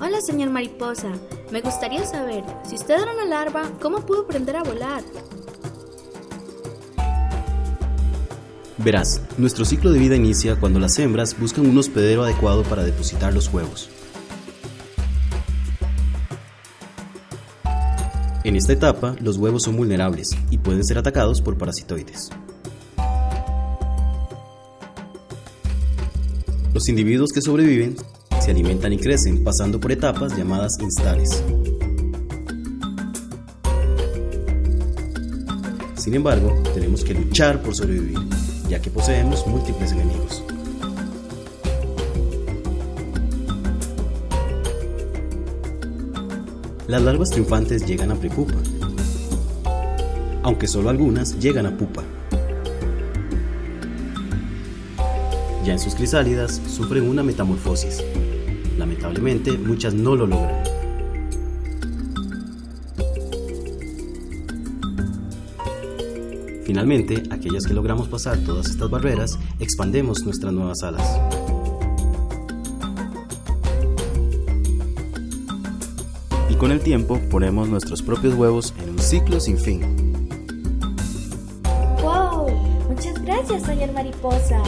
Hola, señor mariposa. Me gustaría saber, si usted era una larva, ¿cómo pudo aprender a volar? Verás, nuestro ciclo de vida inicia cuando las hembras buscan un hospedero adecuado para depositar los huevos. En esta etapa, los huevos son vulnerables y pueden ser atacados por parasitoides. Los individuos que sobreviven se alimentan y crecen pasando por etapas llamadas instares. Sin embargo, tenemos que luchar por sobrevivir, ya que poseemos múltiples enemigos. Las larvas triunfantes llegan a prepupa, aunque solo algunas llegan a pupa. Ya en sus crisálidas sufren una metamorfosis. Lamentablemente, muchas no lo logran. Finalmente, aquellas que logramos pasar todas estas barreras, expandemos nuestras nuevas alas. Y con el tiempo ponemos nuestros propios huevos en un ciclo sin fin. ¡Wow! Muchas gracias, señor mariposa.